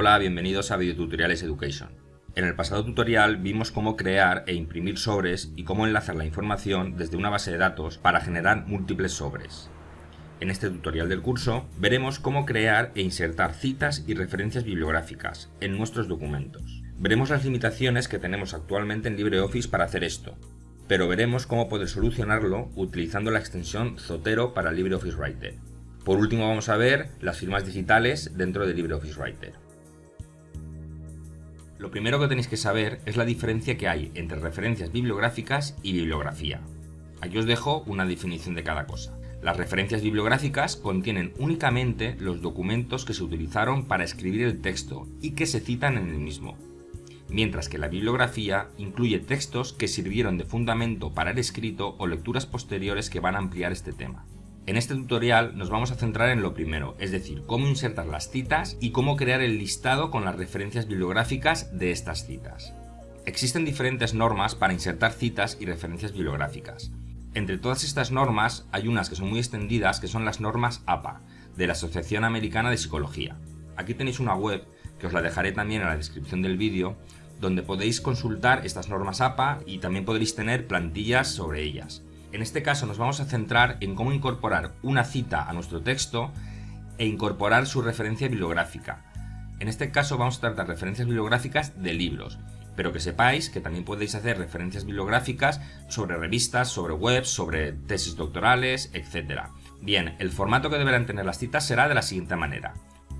Hola, bienvenidos a Videotutoriales Education. En el pasado tutorial vimos cómo crear e imprimir sobres y cómo enlazar la información desde una base de datos para generar múltiples sobres. En este tutorial del curso veremos cómo crear e insertar citas y referencias bibliográficas en nuestros documentos. Veremos las limitaciones que tenemos actualmente en LibreOffice para hacer esto, pero veremos cómo poder solucionarlo utilizando la extensión Zotero para LibreOffice Writer. Por último vamos a ver las firmas digitales dentro de LibreOffice Writer. Lo primero que tenéis que saber es la diferencia que hay entre referencias bibliográficas y bibliografía. Aquí os dejo una definición de cada cosa. Las referencias bibliográficas contienen únicamente los documentos que se utilizaron para escribir el texto y que se citan en el mismo, mientras que la bibliografía incluye textos que sirvieron de fundamento para el escrito o lecturas posteriores que van a ampliar este tema. En este tutorial nos vamos a centrar en lo primero, es decir, cómo insertar las citas y cómo crear el listado con las referencias bibliográficas de estas citas. Existen diferentes normas para insertar citas y referencias bibliográficas. Entre todas estas normas hay unas que son muy extendidas que son las normas APA, de la Asociación Americana de Psicología. Aquí tenéis una web, que os la dejaré también en la descripción del vídeo, donde podéis consultar estas normas APA y también podréis tener plantillas sobre ellas. En este caso nos vamos a centrar en cómo incorporar una cita a nuestro texto e incorporar su referencia bibliográfica. En este caso vamos a tratar referencias bibliográficas de libros, pero que sepáis que también podéis hacer referencias bibliográficas sobre revistas, sobre webs, sobre tesis doctorales, etc. Bien, el formato que deberán tener las citas será de la siguiente manera.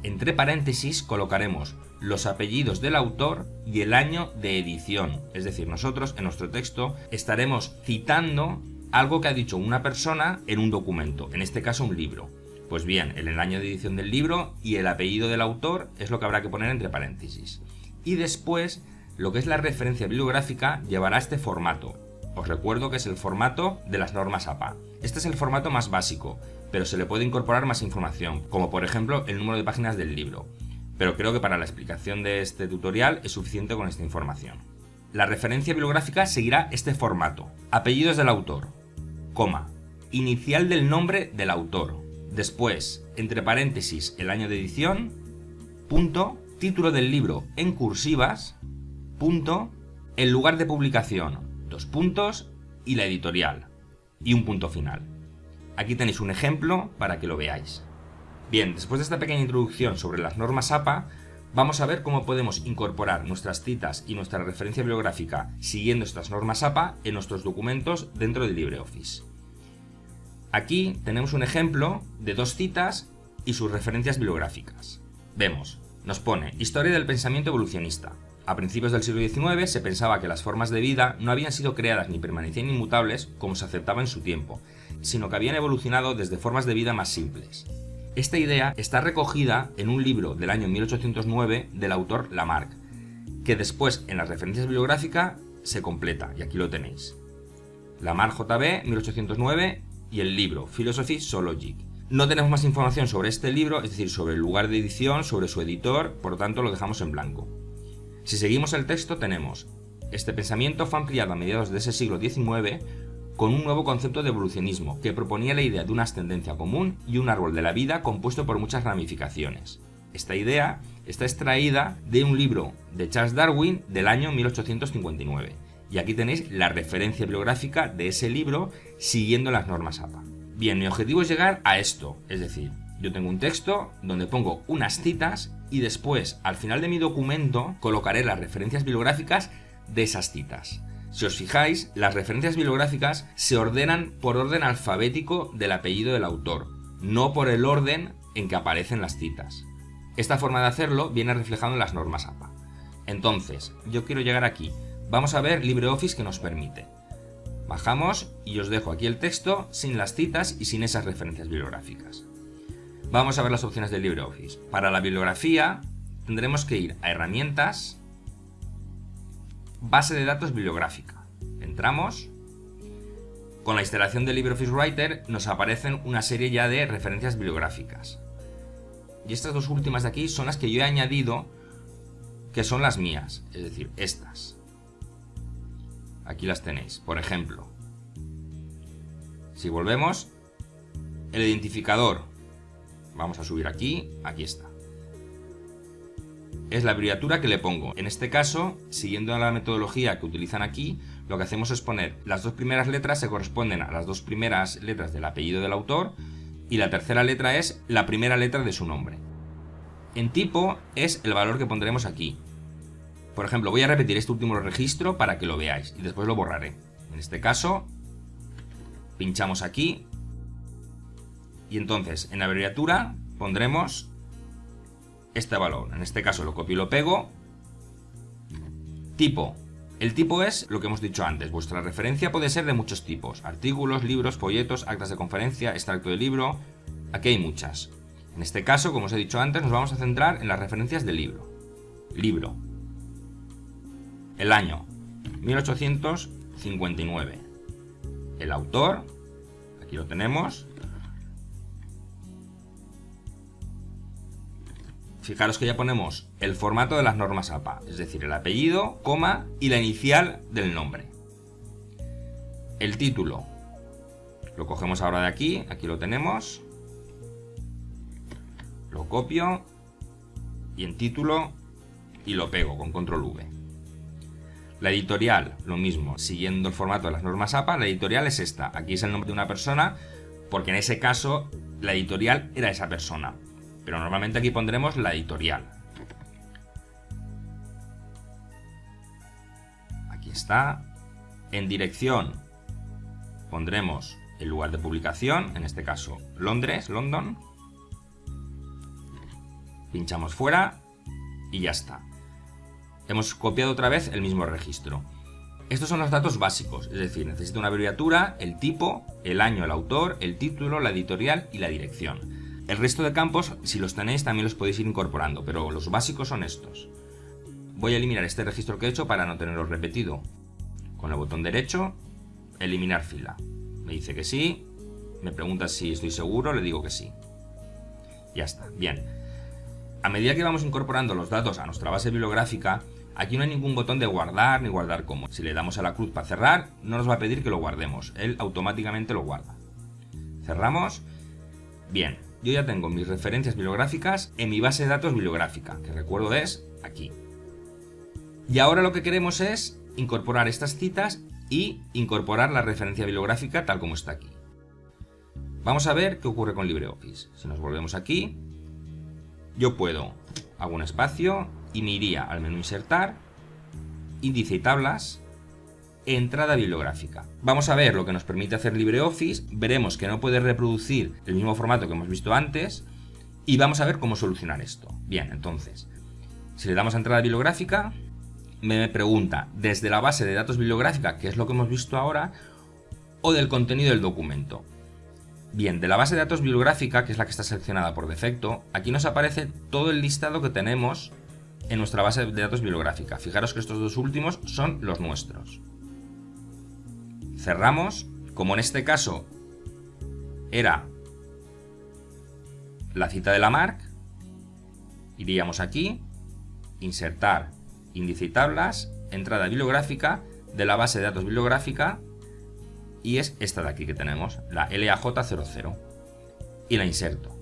Entre paréntesis colocaremos los apellidos del autor y el año de edición. Es decir, nosotros en nuestro texto estaremos citando algo que ha dicho una persona en un documento, en este caso un libro. Pues bien, el año de edición del libro y el apellido del autor es lo que habrá que poner entre paréntesis. Y después lo que es la referencia bibliográfica llevará este formato. Os recuerdo que es el formato de las normas APA. Este es el formato más básico, pero se le puede incorporar más información, como por ejemplo el número de páginas del libro. Pero creo que para la explicación de este tutorial es suficiente con esta información. La referencia bibliográfica seguirá este formato. Apellidos del autor, coma, inicial del nombre del autor, después, entre paréntesis, el año de edición, punto, título del libro en cursivas, punto, el lugar de publicación, dos puntos y la editorial, y un punto final. Aquí tenéis un ejemplo para que lo veáis. Bien, después de esta pequeña introducción sobre las normas APA, vamos a ver cómo podemos incorporar nuestras citas y nuestra referencia bibliográfica siguiendo estas normas APA en nuestros documentos dentro de LibreOffice. Aquí tenemos un ejemplo de dos citas y sus referencias bibliográficas. Vemos, nos pone Historia del pensamiento evolucionista, a principios del siglo XIX se pensaba que las formas de vida no habían sido creadas ni permanecían inmutables como se aceptaba en su tiempo, sino que habían evolucionado desde formas de vida más simples. Esta idea está recogida en un libro del año 1809 del autor Lamarck, que después en las referencias bibliográficas se completa, y aquí lo tenéis. Lamarck JB, 1809, y el libro Philosophy Zoologic. No tenemos más información sobre este libro, es decir, sobre el lugar de edición, sobre su editor, por lo tanto lo dejamos en blanco. Si seguimos el texto tenemos, este pensamiento fue ampliado a mediados de ese siglo XIX con un nuevo concepto de evolucionismo que proponía la idea de una ascendencia común y un árbol de la vida compuesto por muchas ramificaciones. Esta idea está extraída de un libro de Charles Darwin del año 1859 y aquí tenéis la referencia bibliográfica de ese libro siguiendo las normas APA. Bien, mi objetivo es llegar a esto, es decir, yo tengo un texto donde pongo unas citas y después, al final de mi documento, colocaré las referencias bibliográficas de esas citas. Si os fijáis, las referencias bibliográficas se ordenan por orden alfabético del apellido del autor, no por el orden en que aparecen las citas. Esta forma de hacerlo viene reflejado en las normas APA. Entonces, yo quiero llegar aquí. Vamos a ver LibreOffice que nos permite. Bajamos y os dejo aquí el texto sin las citas y sin esas referencias bibliográficas. Vamos a ver las opciones del LibreOffice. Para la bibliografía tendremos que ir a herramientas, base de datos bibliográfica. Entramos. Con la instalación de LibreOffice Writer nos aparecen una serie ya de referencias bibliográficas. Y estas dos últimas de aquí son las que yo he añadido que son las mías, es decir, estas. Aquí las tenéis, por ejemplo. Si volvemos, el identificador Vamos a subir aquí, aquí está. es la abreviatura que le pongo. En este caso, siguiendo la metodología que utilizan aquí, lo que hacemos es poner las dos primeras letras se corresponden a las dos primeras letras del apellido del autor y la tercera letra es la primera letra de su nombre. En tipo es el valor que pondremos aquí. Por ejemplo, voy a repetir este último registro para que lo veáis y después lo borraré. En este caso, pinchamos aquí y entonces en la abreviatura pondremos este valor. En este caso lo copio y lo pego. Tipo. El tipo es lo que hemos dicho antes. Vuestra referencia puede ser de muchos tipos. Artículos, libros, folletos, actas de conferencia, extracto de libro. Aquí hay muchas. En este caso, como os he dicho antes, nos vamos a centrar en las referencias del libro. Libro. El año. 1859. El autor. Aquí lo tenemos. Fijaros que ya ponemos el formato de las normas APA, es decir, el apellido, coma y la inicial del nombre. El título. Lo cogemos ahora de aquí, aquí lo tenemos. Lo copio y en título y lo pego con control V. La editorial, lo mismo, siguiendo el formato de las normas APA, la editorial es esta. Aquí es el nombre de una persona, porque en ese caso la editorial era esa persona pero normalmente aquí pondremos la editorial. Aquí está. En dirección pondremos el lugar de publicación, en este caso Londres, London. Pinchamos fuera y ya está. Hemos copiado otra vez el mismo registro. Estos son los datos básicos, es decir, necesito una abreviatura, el tipo, el año, el autor, el título, la editorial y la dirección. El resto de campos, si los tenéis, también los podéis ir incorporando, pero los básicos son estos. Voy a eliminar este registro que he hecho para no tenerlo repetido. Con el botón derecho, eliminar fila. Me dice que sí, me pregunta si estoy seguro, le digo que sí. Ya está, bien. A medida que vamos incorporando los datos a nuestra base bibliográfica, aquí no hay ningún botón de guardar ni guardar como. Si le damos a la cruz para cerrar, no nos va a pedir que lo guardemos, él automáticamente lo guarda. Cerramos. Bien, yo ya tengo mis referencias bibliográficas en mi base de datos bibliográfica, que recuerdo es aquí. Y ahora lo que queremos es incorporar estas citas y incorporar la referencia bibliográfica tal como está aquí. Vamos a ver qué ocurre con LibreOffice. Si nos volvemos aquí, yo puedo, hago un espacio y me iría al menú Insertar, Índice y Tablas, entrada bibliográfica. Vamos a ver lo que nos permite hacer LibreOffice, veremos que no puede reproducir el mismo formato que hemos visto antes y vamos a ver cómo solucionar esto. Bien, entonces, si le damos a entrada bibliográfica, me pregunta desde la base de datos bibliográfica, que es lo que hemos visto ahora, o del contenido del documento. Bien, de la base de datos bibliográfica, que es la que está seleccionada por defecto, aquí nos aparece todo el listado que tenemos en nuestra base de datos bibliográfica. Fijaros que estos dos últimos son los nuestros cerramos, como en este caso era la cita de la marca, iríamos aquí, insertar índice y tablas, entrada bibliográfica de la base de datos bibliográfica y es esta de aquí que tenemos, la LAJ00 y la inserto.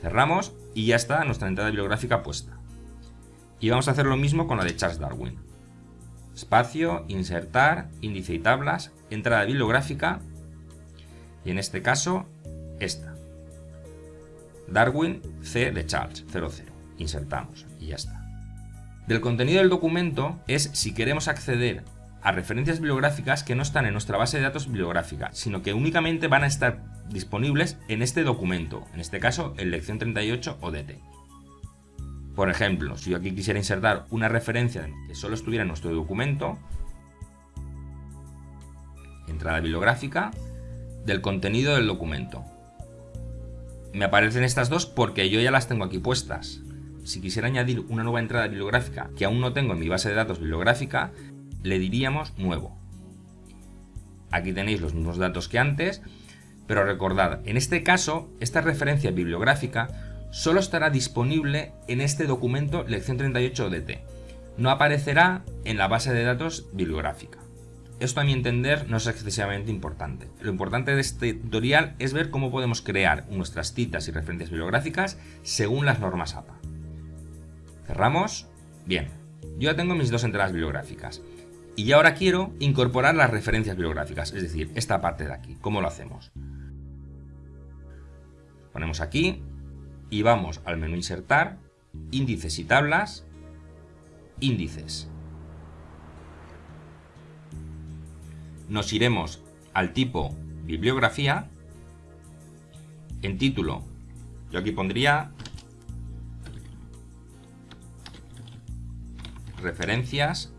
Cerramos y ya está nuestra entrada bibliográfica puesta. Y vamos a hacer lo mismo con la de Charles Darwin. Espacio, insertar, índice y tablas, entrada bibliográfica y en este caso esta. Darwin C de Charles 00. Insertamos y ya está. Del contenido del documento es si queremos acceder a referencias bibliográficas que no están en nuestra base de datos bibliográfica, sino que únicamente van a estar disponibles en este documento, en este caso en lección 38 ODT. Por ejemplo, si yo aquí quisiera insertar una referencia que solo estuviera en nuestro documento, entrada bibliográfica, del contenido del documento. Me aparecen estas dos porque yo ya las tengo aquí puestas. Si quisiera añadir una nueva entrada bibliográfica que aún no tengo en mi base de datos bibliográfica, le diríamos nuevo. Aquí tenéis los mismos datos que antes, pero recordad, en este caso, esta referencia bibliográfica solo estará disponible en este documento lección 38 ODT. No aparecerá en la base de datos bibliográfica. Esto a mi entender no es excesivamente importante. Lo importante de este tutorial es ver cómo podemos crear nuestras citas y referencias bibliográficas según las normas APA. Cerramos. Bien, yo ya tengo mis dos entradas bibliográficas. Y ahora quiero incorporar las referencias bibliográficas, es decir, esta parte de aquí. ¿Cómo lo hacemos? Ponemos aquí y vamos al menú Insertar, Índices y Tablas, Índices. Nos iremos al tipo Bibliografía. En título, yo aquí pondría referencias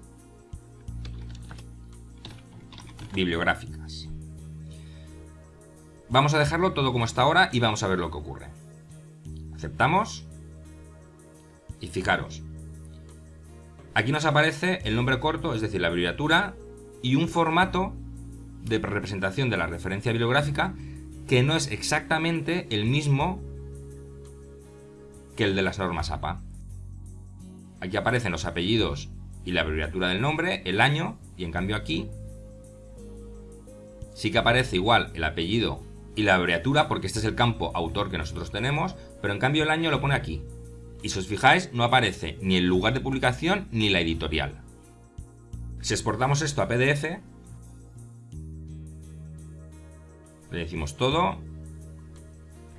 bibliográficas. Vamos a dejarlo todo como está ahora y vamos a ver lo que ocurre. Aceptamos. Y fijaros. Aquí nos aparece el nombre corto, es decir, la abreviatura, y un formato de representación de la referencia bibliográfica que no es exactamente el mismo que el de las normas APA. Aquí aparecen los apellidos y la abreviatura del nombre, el año, y en cambio aquí sí que aparece igual el apellido y la abreviatura porque este es el campo autor que nosotros tenemos, pero en cambio el año lo pone aquí. Y si os fijáis, no aparece ni el lugar de publicación ni la editorial. Si exportamos esto a PDF, le decimos todo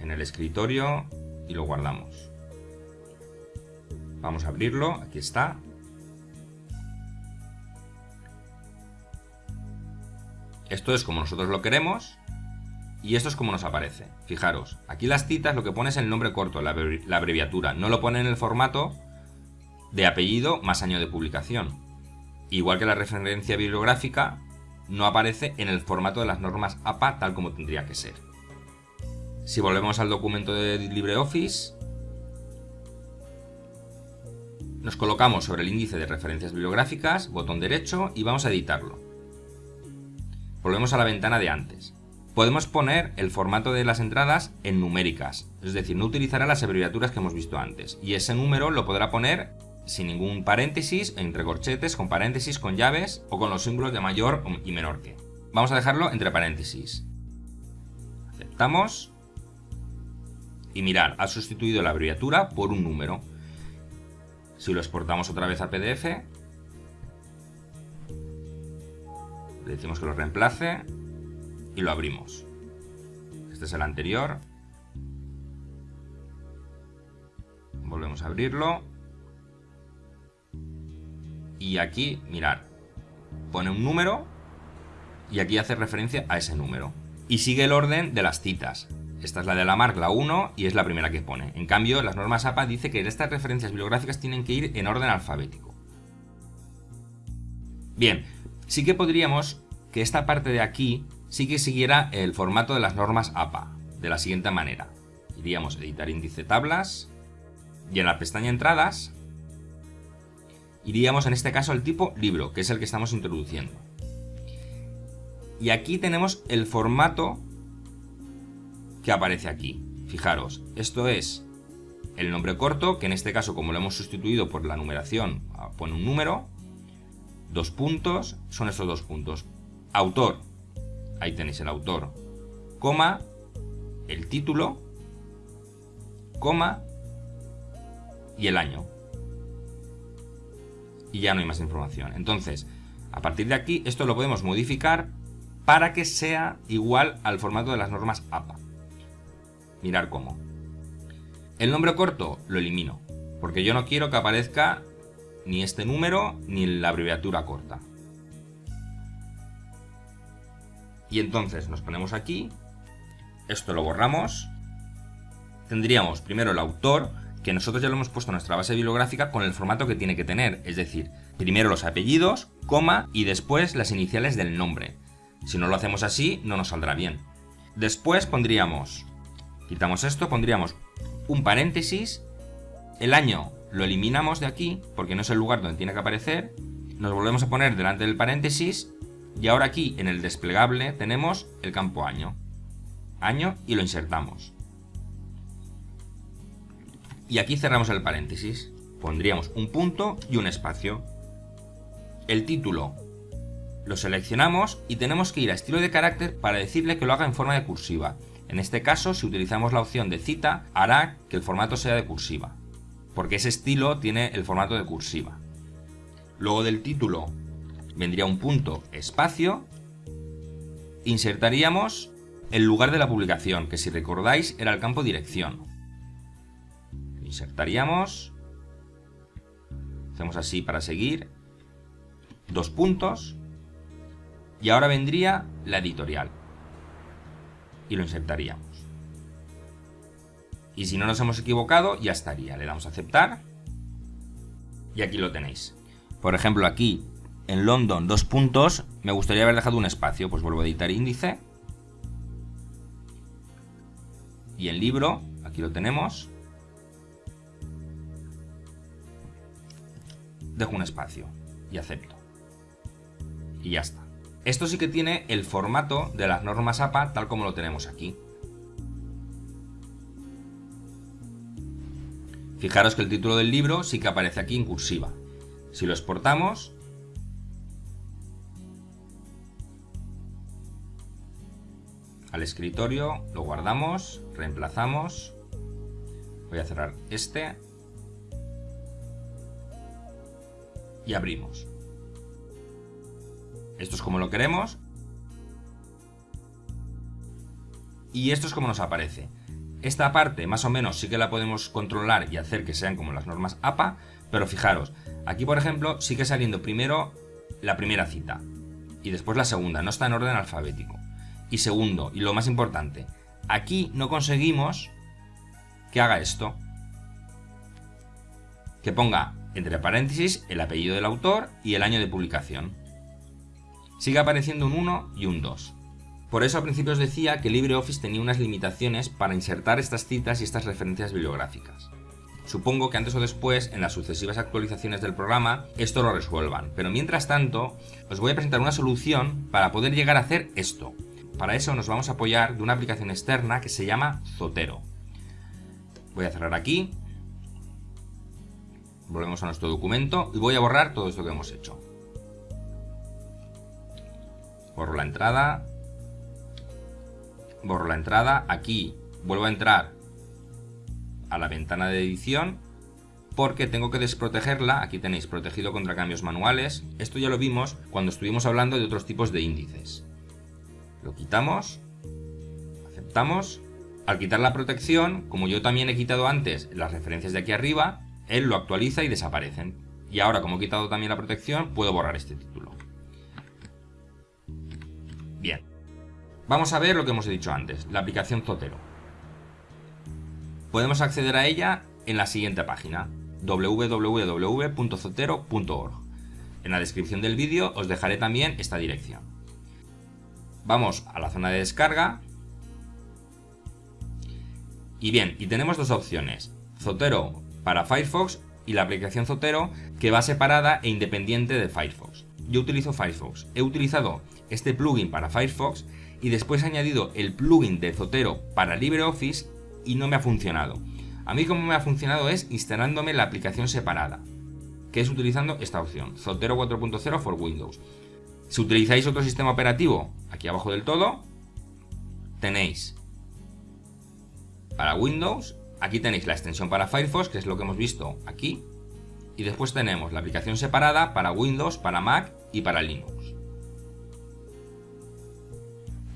en el escritorio y lo guardamos. Vamos a abrirlo, aquí está. Esto es como nosotros lo queremos y esto es como nos aparece. Fijaros, aquí las citas lo que pone es el nombre corto, la, abreviatura. No lo pone en el formato de apellido más año de publicación. Igual que la referencia bibliográfica no aparece en el formato de las normas APA tal como tendría que ser. Si volvemos al documento de LibreOffice, nos colocamos sobre el índice de referencias bibliográficas, botón derecho y vamos a editarlo. Volvemos a la ventana de antes. Podemos poner el formato de las entradas en numéricas, es decir, no utilizará las abreviaturas que hemos visto antes, y ese número lo podrá poner sin ningún paréntesis, entre corchetes, con paréntesis, con llaves o con los símbolos de mayor y menor que. Vamos a dejarlo entre paréntesis. Aceptamos. Y mirar, ha sustituido la abreviatura por un número. Si lo exportamos otra vez a PDF, le decimos que lo reemplace y lo abrimos. Este es el anterior. Volvemos a abrirlo. Y aquí, mirar, pone un número y aquí hace referencia a ese número. Y sigue el orden de las citas. Esta es la de la marca, la 1, y es la primera que pone. En cambio, las normas APA dice que estas referencias bibliográficas tienen que ir en orden alfabético. Bien, sí que podríamos que esta parte de aquí sí que siguiera el formato de las normas APA, de la siguiente manera. Iríamos a editar índice tablas y en la pestaña entradas iríamos en este caso al tipo libro, que es el que estamos introduciendo. Y aquí tenemos el formato que aparece aquí. Fijaros, esto es el nombre corto, que en este caso como lo hemos sustituido por la numeración, pone un número, dos puntos, son estos dos puntos. Autor, ahí tenéis el autor, coma, el título, coma y el año. Y ya no hay más información. Entonces, a partir de aquí, esto lo podemos modificar para que sea igual al formato de las normas APA. Mirar cómo. El nombre corto lo elimino, porque yo no quiero que aparezca ni este número ni la abreviatura corta. Y entonces nos ponemos aquí, esto lo borramos, tendríamos primero el autor, que nosotros ya lo hemos puesto en nuestra base bibliográfica con el formato que tiene que tener, es decir, primero los apellidos, coma y después las iniciales del nombre. Si no lo hacemos así, no nos saldrá bien. Después pondríamos, quitamos esto, pondríamos un paréntesis, el año lo eliminamos de aquí, porque no es el lugar donde tiene que aparecer, nos volvemos a poner delante del paréntesis y ahora aquí en el desplegable tenemos el campo año. Año y lo insertamos. Y aquí cerramos el paréntesis. Pondríamos un punto y un espacio. El título lo seleccionamos y tenemos que ir a estilo de carácter para decirle que lo haga en forma de cursiva. En este caso, si utilizamos la opción de cita, hará que el formato sea de cursiva. porque ese estilo tiene el formato de cursiva. Luego del título vendría un punto espacio, insertaríamos el lugar de la publicación, que si recordáis era el campo dirección. Insertaríamos, hacemos así para seguir, dos puntos, y ahora vendría la editorial. Y lo insertaríamos. Y si no nos hemos equivocado, ya estaría. Le damos a aceptar. Y aquí lo tenéis. Por ejemplo, aquí en London, dos puntos, me gustaría haber dejado un espacio. Pues vuelvo a editar índice. Y en libro, aquí lo tenemos. Dejo un espacio y acepto. Y ya está. Esto sí que tiene el formato de las normas APA tal como lo tenemos aquí. Fijaros que el título del libro sí que aparece aquí en cursiva. Si lo exportamos, al escritorio, lo guardamos, reemplazamos, voy a cerrar este y abrimos. Esto es como lo queremos y esto es como nos aparece. Esta parte más o menos sí que la podemos controlar y hacer que sean como las normas APA, pero fijaros, aquí por ejemplo sigue saliendo primero la primera cita y después la segunda, no está en orden alfabético. Y segundo, y lo más importante, aquí no conseguimos que haga esto. Que ponga entre paréntesis el apellido del autor y el año de publicación. Sigue apareciendo un 1 y un 2. Por eso al principio os decía que LibreOffice tenía unas limitaciones para insertar estas citas y estas referencias bibliográficas. Supongo que antes o después, en las sucesivas actualizaciones del programa, esto lo resuelvan, pero mientras tanto, os voy a presentar una solución para poder llegar a hacer esto. Para eso nos vamos a apoyar de una aplicación externa que se llama Zotero. Voy a cerrar aquí, volvemos a nuestro documento y voy a borrar todo esto que hemos hecho. Borro la entrada, borro la entrada, aquí vuelvo a entrar a la ventana de edición porque tengo que desprotegerla, aquí tenéis protegido contra cambios manuales, esto ya lo vimos cuando estuvimos hablando de otros tipos de índices. Lo quitamos, aceptamos, al quitar la protección, como yo también he quitado antes las referencias de aquí arriba, él lo actualiza y desaparecen. Y ahora como he quitado también la protección, puedo borrar este título. Bien. Vamos a ver lo que hemos dicho antes, la aplicación Zotero. Podemos acceder a ella en la siguiente página, www.zotero.org. En la descripción del vídeo os dejaré también esta dirección. Vamos a la zona de descarga. Y bien, y tenemos dos opciones, Zotero para Firefox y la aplicación Zotero que va separada e independiente de Firefox. Yo utilizo Firefox. He utilizado este plugin para Firefox y después he añadido el plugin de Zotero para LibreOffice y no me ha funcionado. A mí como me ha funcionado es instalándome la aplicación separada, que es utilizando esta opción, Zotero 4.0 for Windows. Si utilizáis otro sistema operativo, aquí abajo del todo, tenéis para Windows, aquí tenéis la extensión para Firefox, que es lo que hemos visto aquí, y después tenemos la aplicación separada para Windows, para Mac y para Linux.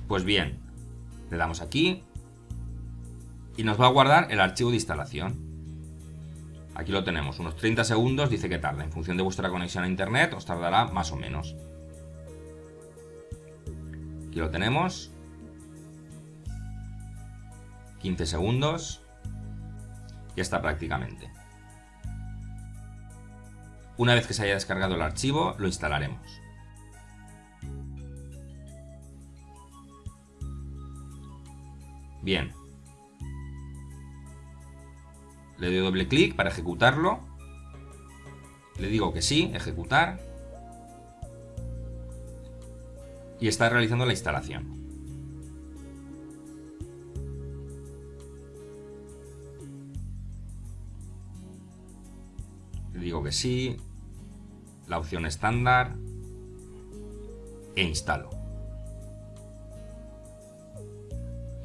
Pues bien, le damos aquí y nos va a guardar el archivo de instalación. Aquí lo tenemos, unos 30 segundos dice que tarda. En función de vuestra conexión a internet os tardará más o menos. Aquí lo tenemos. 15 segundos. Ya está prácticamente. Una vez que se haya descargado el archivo, lo instalaremos. Bien. Le doy doble clic para ejecutarlo. Le digo que sí, ejecutar. Y está realizando la instalación. Le digo que sí, la opción estándar e instalo.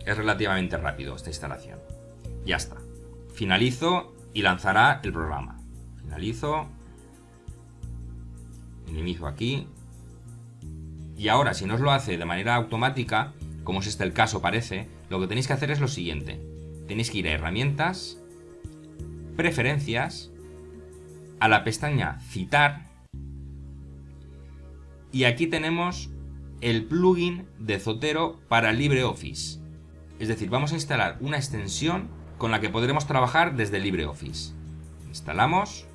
Es relativamente rápido esta instalación. Ya está. Finalizo y lanzará el programa. Finalizo. Minimizo aquí. Y ahora, si no os lo hace de manera automática, como es este el caso parece, lo que tenéis que hacer es lo siguiente. Tenéis que ir a herramientas, preferencias, a la pestaña citar y aquí tenemos el plugin de Zotero para LibreOffice. Es decir, vamos a instalar una extensión con la que podremos trabajar desde LibreOffice. Instalamos,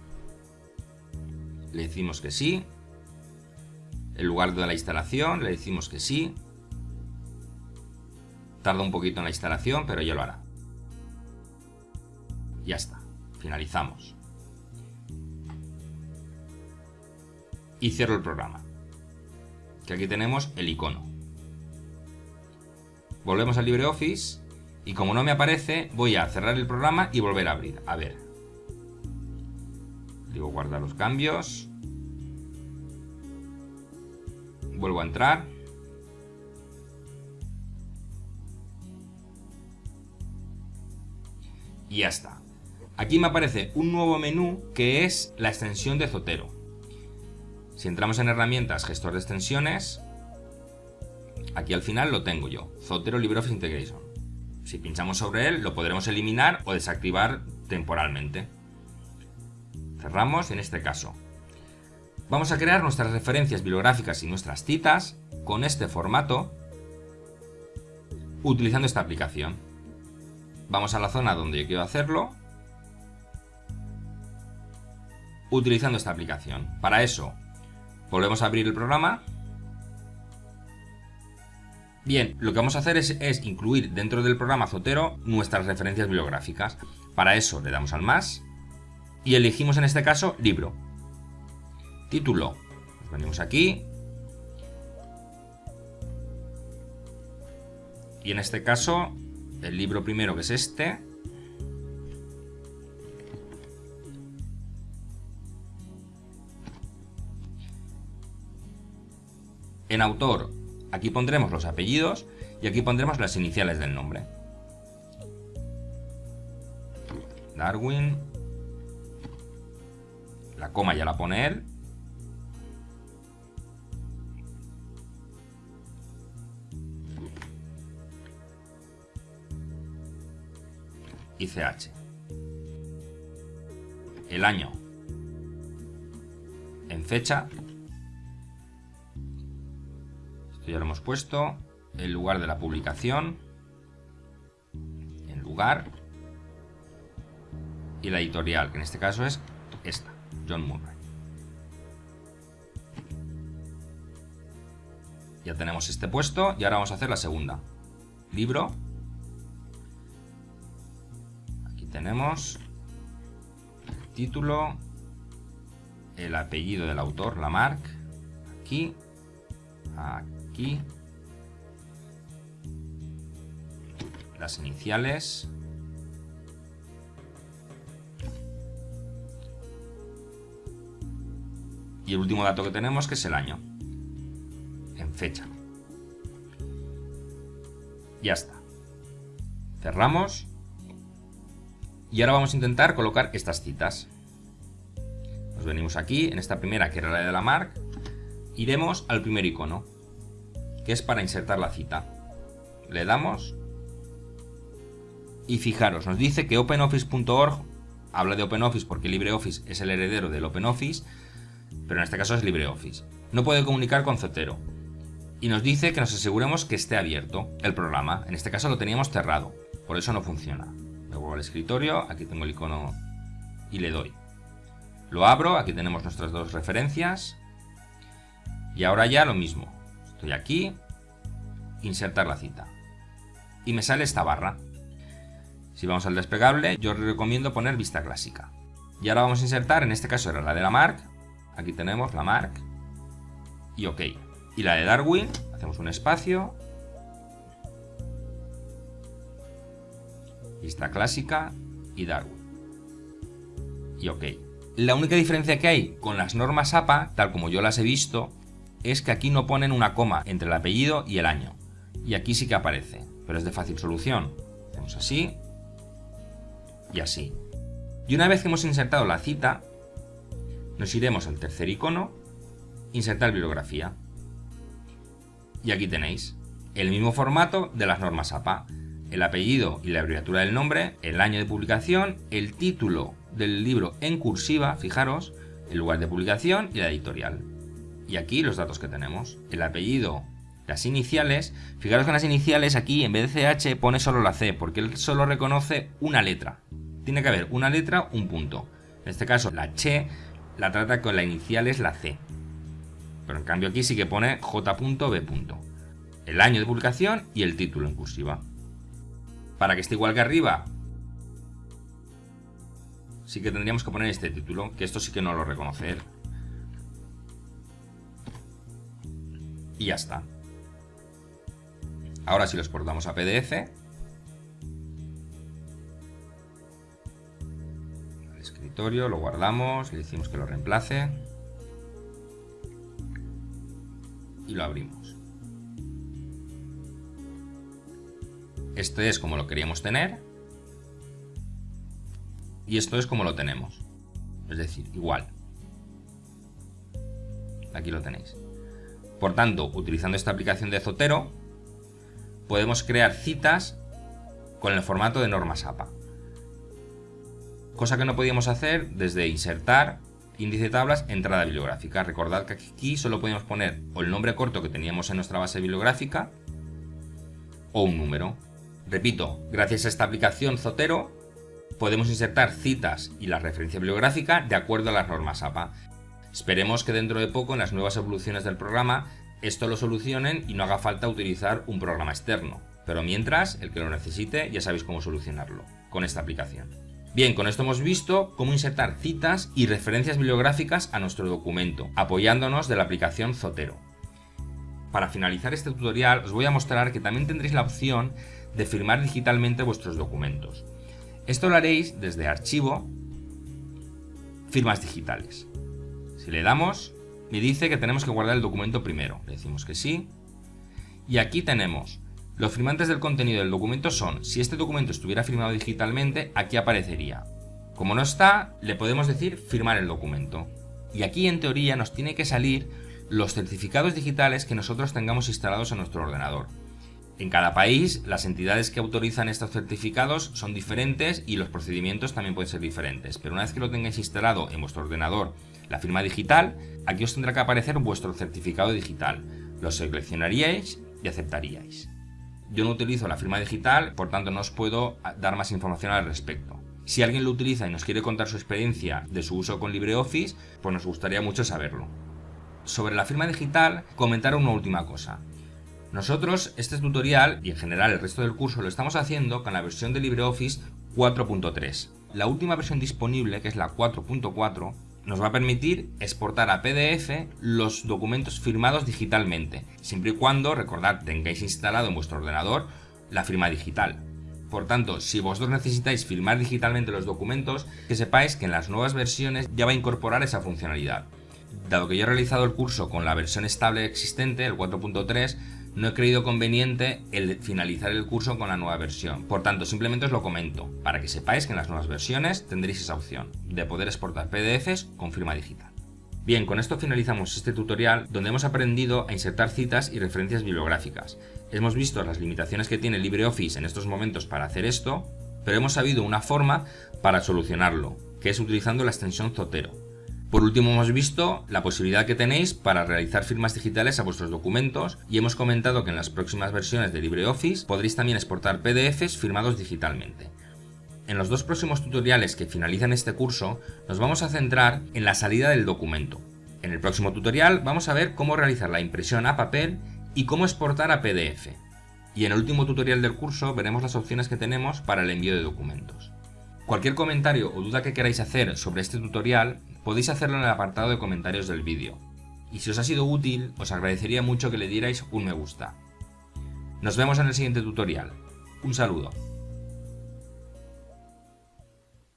le decimos que sí, el lugar de la instalación le decimos que sí, tarda un poquito en la instalación, pero ya lo hará. Ya está, finalizamos. Y cierro el programa. Que aquí tenemos el icono. Volvemos al LibreOffice y como no me aparece, voy a cerrar el programa y volver a abrir. A ver. Digo guardar los cambios. Vuelvo a entrar. Y ya está. Aquí me aparece un nuevo menú que es la extensión de Zotero. Si entramos en herramientas, gestor de extensiones, aquí al final lo tengo yo, Zotero LibreOffice Integration. Si pinchamos sobre él, lo podremos eliminar o desactivar temporalmente. Cerramos en este caso. Vamos a crear nuestras referencias bibliográficas y nuestras citas con este formato utilizando esta aplicación. Vamos a la zona donde yo quiero hacerlo utilizando esta aplicación. Para eso Volvemos a abrir el programa. Bien, lo que vamos a hacer es, incluir dentro del programa Zotero nuestras referencias bibliográficas. Para eso le damos al más y elegimos en este caso libro. Título. venimos aquí. Y en este caso, el libro primero que es este, En autor, aquí pondremos los apellidos y aquí pondremos las iniciales del nombre. Darwin. La coma ya la pone él. Y CH. El año. En fecha ya lo hemos puesto. El lugar de la publicación. El lugar. Y la editorial, que en este caso es esta, John Murray. Ya tenemos este puesto y ahora vamos a hacer la segunda. Libro. Tenemos el título, el apellido del autor, la marca, aquí, aquí las iniciales. Y el último dato que tenemos que es el año. En fecha. Ya está. Cerramos. Y ahora vamos a intentar colocar estas citas. Nos venimos aquí, en esta primera que era la de la marca. Iremos al primer icono que es para insertar la cita. Le damos y fijaros, nos dice que OpenOffice.org habla de OpenOffice porque LibreOffice es el heredero del OpenOffice, pero en este caso es LibreOffice. No puede comunicar con Zotero. Y nos dice que nos aseguremos que esté abierto el programa. En este caso lo teníamos cerrado, por eso no funciona. Vuelvo al escritorio, aquí tengo el icono y le doy. Lo abro, aquí tenemos nuestras dos referencias. Y ahora ya lo mismo. Estoy aquí, insertar la cita. Y me sale esta barra. Si vamos al desplegable, yo recomiendo poner vista clásica. Y ahora vamos a insertar, en este caso era la de la mark. Aquí tenemos la mark. Y OK. Y la de Darwin, hacemos un espacio. Vista clásica y Darwin. Y OK. La única diferencia que hay con las normas APA, tal como yo las he visto, es que aquí no ponen una coma entre el apellido y el año. Y aquí sí que aparece, pero es de fácil solución. Hacemos así y así. Y una vez que hemos insertado la cita, nos iremos al tercer icono, insertar bibliografía. Y aquí tenéis el mismo formato de las normas APA. El apellido y la abreviatura del nombre, el año de publicación, el título del libro en cursiva, fijaros, el lugar de publicación y la editorial. Y aquí los datos que tenemos. El apellido, las iniciales. Fijaros que en las iniciales aquí en vez de CH pone solo la C, porque él solo reconoce una letra. Tiene que haber una letra, un punto. En este caso la Ch la trata con la inicial es la C. Pero en cambio aquí sí que pone J.B. El año de publicación y el título en cursiva. Para que esté igual que arriba, sí que tendríamos que poner este título, que esto sí que no lo reconoce él. Y ya está. Ahora si lo exportamos a PDF, al escritorio, lo guardamos, le decimos que lo reemplace y lo abrimos. Este es como lo queríamos tener y esto es como lo tenemos. Es decir, igual. Aquí lo tenéis. Por tanto, utilizando esta aplicación de Zotero, podemos crear citas con el formato de normas APA. Cosa que no podíamos hacer desde insertar, índice de tablas, entrada bibliográfica. Recordad que aquí solo podíamos poner o el nombre corto que teníamos en nuestra base bibliográfica o un número. Repito, gracias a esta aplicación Zotero podemos insertar citas y la referencia bibliográfica de acuerdo a las normas APA. Esperemos que dentro de poco, en las nuevas evoluciones del programa, esto lo solucionen y no haga falta utilizar un programa externo. Pero mientras, el que lo necesite ya sabéis cómo solucionarlo, con esta aplicación. Bien, con esto hemos visto cómo insertar citas y referencias bibliográficas a nuestro documento, apoyándonos de la aplicación Zotero. Para finalizar este tutorial os voy a mostrar que también tendréis la opción de firmar digitalmente vuestros documentos. Esto lo haréis desde Archivo, Firmas digitales. Si le damos, me dice que tenemos que guardar el documento primero. Le decimos que sí. Y aquí tenemos, los firmantes del contenido del documento son, si este documento estuviera firmado digitalmente, aquí aparecería. Como no está, le podemos decir firmar el documento. Y aquí en teoría nos tiene que salir los certificados digitales que nosotros tengamos instalados en nuestro ordenador. En cada país, las entidades que autorizan estos certificados son diferentes y los procedimientos también pueden ser diferentes, pero una vez que lo tengáis instalado en vuestro ordenador, la firma digital, aquí os tendrá que aparecer vuestro certificado digital. Lo seleccionaríais y aceptaríais. Yo no utilizo la firma digital, por tanto no os puedo dar más información al respecto. Si alguien lo utiliza y nos quiere contar su experiencia de su uso con LibreOffice, pues nos gustaría mucho saberlo. Sobre la firma digital, comentar una última cosa. Nosotros este tutorial y en general el resto del curso lo estamos haciendo con la versión de LibreOffice 4.3. La última versión disponible, que es la 4.4, nos va a permitir exportar a PDF los documentos firmados digitalmente, siempre y cuando, recordad, tengáis instalado en vuestro ordenador la firma digital. Por tanto, si vosotros necesitáis firmar digitalmente los documentos, que sepáis que en las nuevas versiones ya va a incorporar esa funcionalidad. Dado que yo he realizado el curso con la versión estable existente, el 4.3, no he creído conveniente el finalizar el curso con la nueva versión. Por tanto, simplemente os lo comento, para que sepáis que en las nuevas versiones tendréis esa opción de poder exportar PDFs con firma digital. Bien, con esto finalizamos este tutorial donde hemos aprendido a insertar citas y referencias bibliográficas. Hemos visto las limitaciones que tiene LibreOffice en estos momentos para hacer esto, pero hemos sabido una forma para solucionarlo, que es utilizando la extensión Zotero. Por último hemos visto la posibilidad que tenéis para realizar firmas digitales a vuestros documentos y hemos comentado que en las próximas versiones de LibreOffice podréis también exportar PDFs firmados digitalmente. En los dos próximos tutoriales que finalizan este curso nos vamos a centrar en la salida del documento. En el próximo tutorial vamos a ver cómo realizar la impresión a papel y cómo exportar a PDF. Y en el último tutorial del curso veremos las opciones que tenemos para el envío de documentos. Cualquier comentario o duda que queráis hacer sobre este tutorial podéis hacerlo en el apartado de comentarios del vídeo. Y si os ha sido útil, os agradecería mucho que le dierais un me gusta. Nos vemos en el siguiente tutorial. Un saludo.